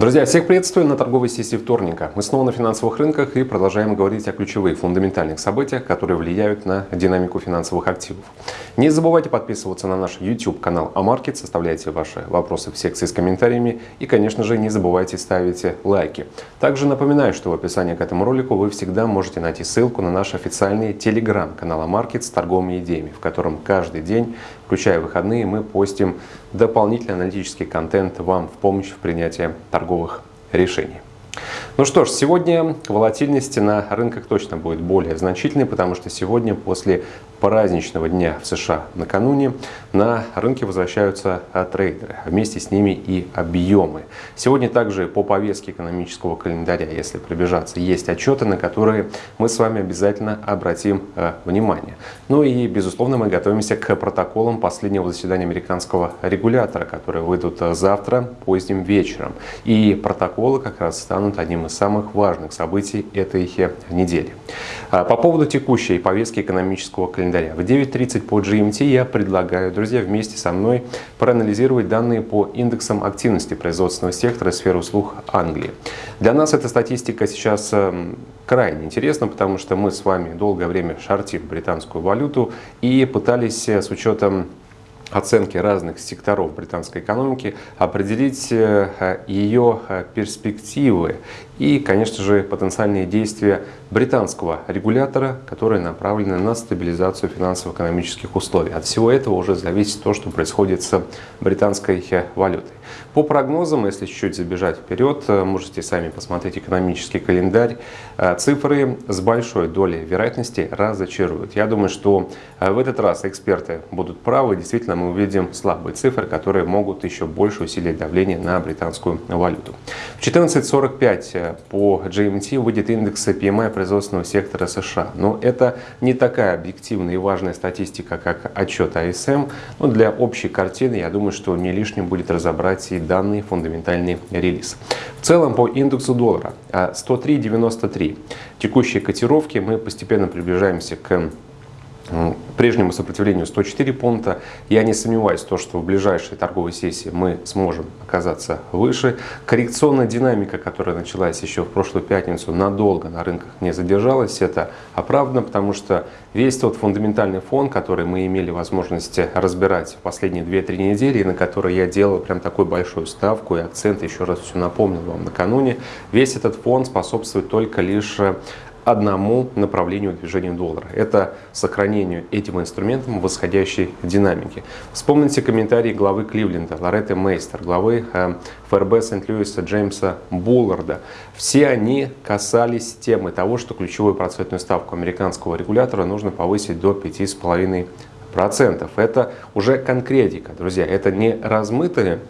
Друзья, всех приветствую на торговой сессии вторника. Мы снова на финансовых рынках и продолжаем говорить о ключевых фундаментальных событиях, которые влияют на динамику финансовых активов. Не забывайте подписываться на наш YouTube канал Амаркет, составляйте ваши вопросы в секции с комментариями и, конечно же, не забывайте ставить лайки. Также напоминаю, что в описании к этому ролику вы всегда можете найти ссылку на наш официальный телеграм-канал Амаркет с торговыми идеями, в котором каждый день, включая выходные, мы постим дополнительный аналитический контент вам в помощь в принятии торговых решений. Ну что ж, сегодня волатильность на рынках точно будет более значительной, потому что сегодня после праздничного дня в США накануне на рынке возвращаются а, трейдеры, а вместе с ними и объемы. Сегодня также по повестке экономического календаря, если пробежаться, есть отчеты, на которые мы с вами обязательно обратим э, внимание. Ну и, безусловно, мы готовимся к протоколам последнего заседания американского регулятора, которые выйдут завтра поздним вечером. И протоколы как раз станут одним из самых важных событий этой недели. По поводу текущей повестки экономического календаря календаря. В 9.30 по GMT я предлагаю, друзья, вместе со мной проанализировать данные по индексам активности производственного сектора сферы услуг Англии. Для нас эта статистика сейчас эм, крайне интересна, потому что мы с вами долгое время шортим британскую валюту и пытались э, с учетом оценки разных секторов британской экономики, определить э, ее э, перспективы и, конечно же, потенциальные действия британского регулятора, которые направлены на стабилизацию финансово-экономических условий. От всего этого уже зависит то, что происходит с британской э, валютой. По прогнозам, если чуть-чуть забежать вперед, можете сами посмотреть экономический календарь. Цифры с большой долей вероятности разочаруют. Я думаю, что в этот раз эксперты будут правы. Действительно, мы увидим слабые цифры, которые могут еще больше усилить давление на британскую валюту. В 14.45 э, по GMT выйдет индекс PMI производственного сектора США. Но это не такая объективная и важная статистика, как отчет АСМ. Но для общей картины, я думаю, что не лишним будет разобрать и данный фундаментальный релиз. В целом по индексу доллара 103.93. Э, Текущие котировки мы постепенно приближаемся к прежнему сопротивлению 104 пункта. Я не сомневаюсь, то, что в ближайшей торговой сессии мы сможем оказаться выше. Коррекционная динамика, которая началась еще в прошлую пятницу, надолго на рынках не задержалась. Это оправдано, потому что весь тот фундаментальный фон, который мы имели возможность разбирать в последние 2-3 недели, и на который я делал прям такую большую ставку и акцент, еще раз все напомнил вам накануне, весь этот фон способствует только лишь одному направлению движения доллара. Это сохранению этим инструментом восходящей динамики. Вспомните комментарии главы Кливленда, Лоретты Мейстер, главы э, ФРБ Сент-Льюиса Джеймса Булларда. Все они касались темы того, что ключевую процентную ставку американского регулятора нужно повысить до 5,5%. Это уже конкретика, друзья. Это не размытые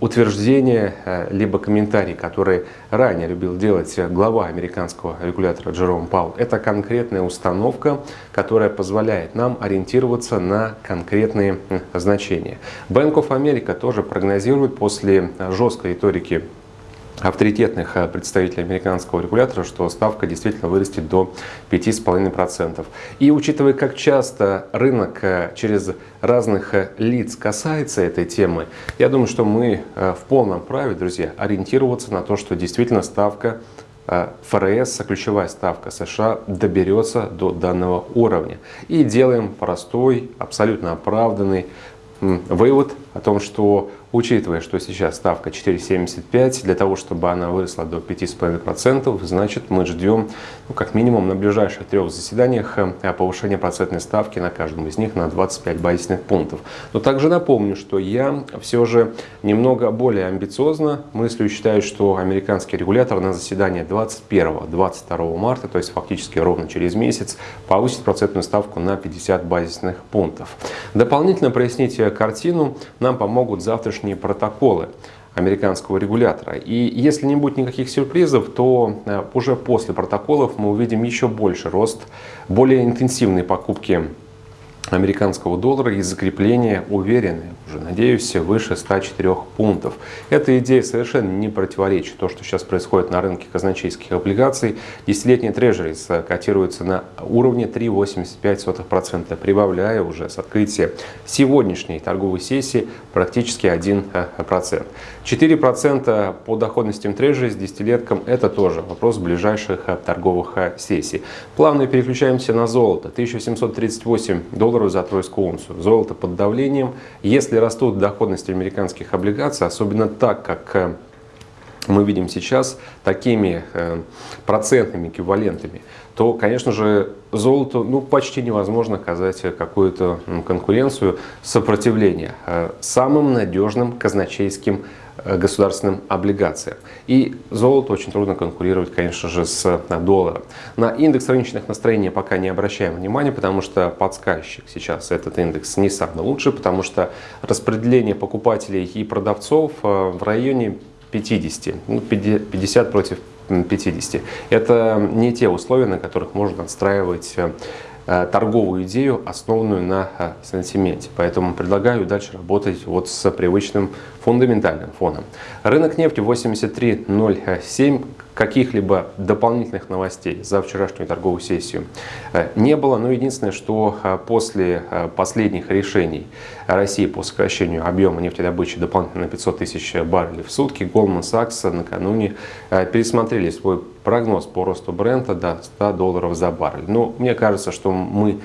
утверждения э, либо комментарии, которые ранее любил делать глава американского регулятора Джером Паул. Это конкретная установка, которая позволяет нам ориентироваться на конкретные значения. Bank of America тоже прогнозирует после жесткой риторики авторитетных э, представителей американского регулятора, что ставка действительно вырастет до 5,5%. И учитывая, как часто рынок э, через разных э, лиц касается этой темы, я думаю, что мы в полном праве, друзья, ориентироваться на то, что действительно ставка ФРС, ключевая ставка США, доберется до данного уровня. И делаем простой, абсолютно оправданный вывод о том, что Учитывая, что сейчас ставка 4,75, для того, чтобы она выросла до 5,5%, значит мы ждем ну, как минимум на ближайших трех заседаниях э, повышения процентной ставки на каждом из них на 25 базисных пунктов. Но также напомню, что я все же немного более амбициозно мыслю и считаю, что американский регулятор на заседании 21-22 марта, то есть фактически ровно через месяц, повысит процентную ставку на 50 базисных пунктов. Дополнительно прояснить картину нам помогут завтрашние внешние протоколы американского регулятора. И если не будет никаких сюрпризов, то э, уже после протоколов мы увидим еще больше рост, более интенсивные покупки американского доллара и закрепление уверенное, уже надеюсь, выше 104 пунктов. Эта идея совершенно не противоречит то, что сейчас происходит на рынке казначейских облигаций. Десятилетний трежерис котируется на уровне 3,85%, прибавляя уже с открытия сегодняшней торговой сессии практически 1%. 4% по доходностям трежери с десятилетком – это тоже вопрос ближайших торговых сессий. Плавно переключаемся на золото. 1738 долларов за тройскую унцию. Золото под давлением. Если растут доходности американских облигаций, особенно так, как э, мы видим сейчас, такими э, процентными эквивалентами, то, конечно же, золоту ну, почти невозможно оказать какую-то конкуренцию, сопротивление э, самым надежным казначейским государственным облигациям. И золото очень трудно конкурировать, конечно же, с э, долларом. На индекс рыночных настроений пока не обращаем внимания, потому что подсказчик сейчас этот индекс не самый лучший, потому что распределение покупателей и продавцов э, в районе 50, ну, 50 против 50. Это не те условия, на которых можно отстраивать Э, торговую идею, основанную на э, сантименте. Поэтому предлагаю дальше работать вот с привычным фундаментальным фоном. Рынок нефти 83.07 каких-либо дополнительных новостей за вчерашнюю торговую сессию э, не было. Но единственное, что э, после э, последних решений России по сокращению объема нефтедобычи дополнительно на 500 тысяч баррелей в сутки, Goldman Sachs накануне пересмотрели свой прогноз по росту бренда до 100 долларов за баррель. Но мне кажется, что мы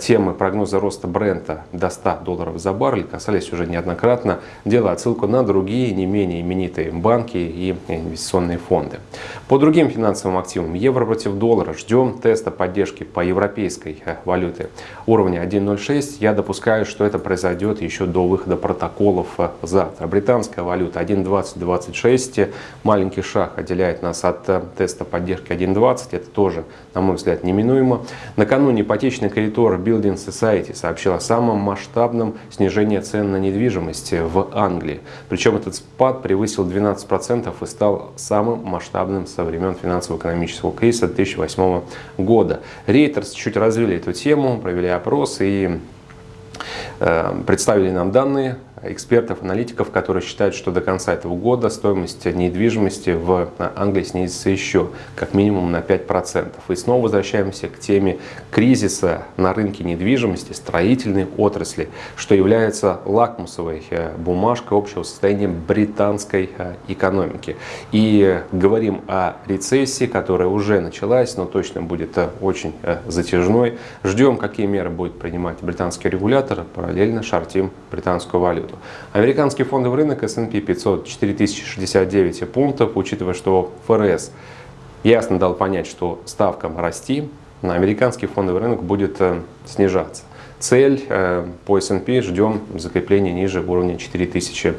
темы прогноза роста бренда до 100 долларов за баррель касались уже неоднократно, делая отсылку на другие не менее именитые банки и инвестиционные фонды. По другим финансовым активам, евро против доллара, ждем теста поддержки по европейской э, валюте уровня 1.06. Я допускаю, что это произойдет еще до выхода протоколов э, завтра. Британская валюта 1.2026, маленький шаг отделяет нас от теста поддержки 1.20, это тоже, на мой взгляд, неминуемо. Накануне ипотечный кредитор Consumer Building Society сообщил о самом масштабном снижении цен на недвижимость в Англии. Причем этот спад превысил 12% и стал самым масштабным со времен финансово-экономического кризиса 2008 года. Рейтерс чуть развили эту тему, провели опрос и э, представили нам данные экспертов, аналитиков, которые считают, что до конца этого года стоимость недвижимости в Англии снизится еще как минимум на 5%. И снова возвращаемся к теме кризиса на рынке недвижимости, строительной отрасли, что является лакмусовой э, бумажкой общего состояния британской э, экономики. И говорим о рецессии, которая уже началась, но точно будет э, очень затяжной. Ждем, какие меры будет принимать британский регулятор, параллельно шортим британскую валюту. Американский фондовый рынок S&P 500 4069 пунктов, учитывая, что ФРС ясно дал понять, что ставкам расти, на американский фондовый рынок будет э, снижаться. Цель э, по S&P ждем закрепления ниже уровня 4000 Э,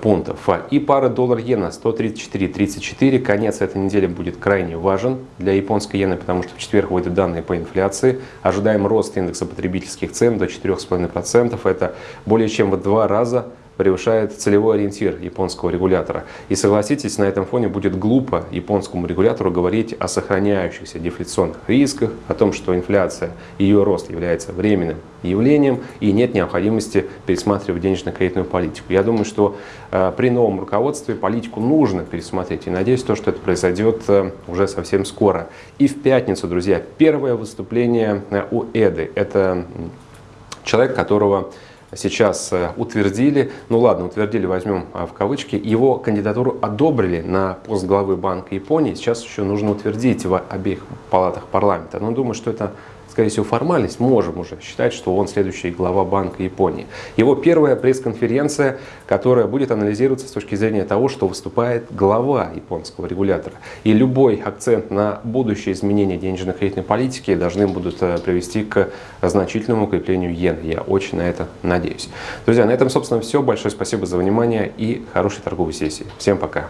пунктов. И пара доллар-иена 134.34. Конец этой недели будет крайне важен для японской иены, потому что в четверг выйдут данные по инфляции. Ожидаем рост индекса потребительских цен до 4,5%. Это более чем в два раза превышает целевой ориентир японского регулятора. И согласитесь, на этом фоне будет глупо японскому регулятору говорить о сохраняющихся дефляционных рисках, о том, что инфляция и ее рост является временным явлением и нет необходимости пересматривать денежно-кредитную политику. Я думаю, что э, при новом руководстве политику нужно пересмотреть и надеюсь, то, что это произойдет э, уже совсем скоро. И в пятницу, друзья, первое выступление э, у Эды. Это человек, которого сейчас э, утвердили, ну ладно, утвердили, возьмем а, в кавычки, его кандидатуру одобрили на пост главы Банка Японии, сейчас еще нужно утвердить в обеих палатах парламента. Но думаю, что это скорее всего, формальность, можем уже считать, что он следующий глава Банка Японии. Его первая пресс-конференция, которая будет анализироваться с точки зрения того, что выступает глава японского регулятора. И любой акцент на будущее изменение денежно-кредитной политики должны будут э, привести к значительному укреплению иены. Я очень на это надеюсь. Друзья, на этом, собственно, все. Большое спасибо за внимание и хорошей торговой сессии. Всем пока!